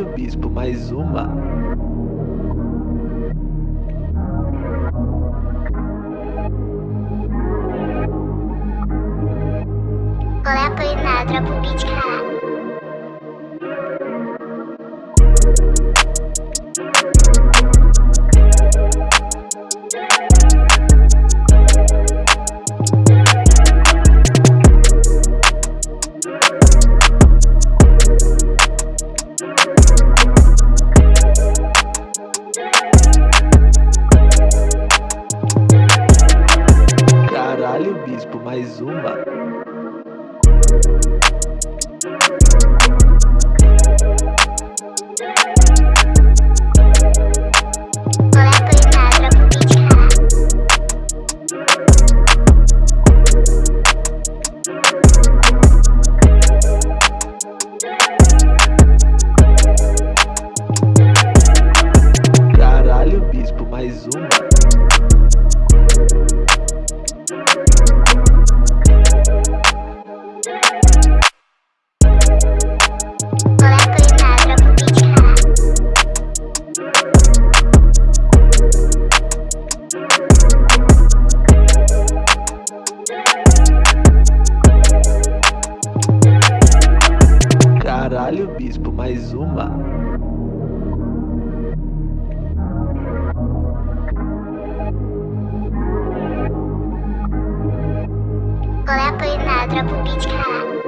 Caralho, bispo, mais uma. Qual é a o beat. Bispo, mais uma. Caralho, bispo, mais uma. Bispo, mais uma. Qual é a Polinário? Dropa o beat, caralho.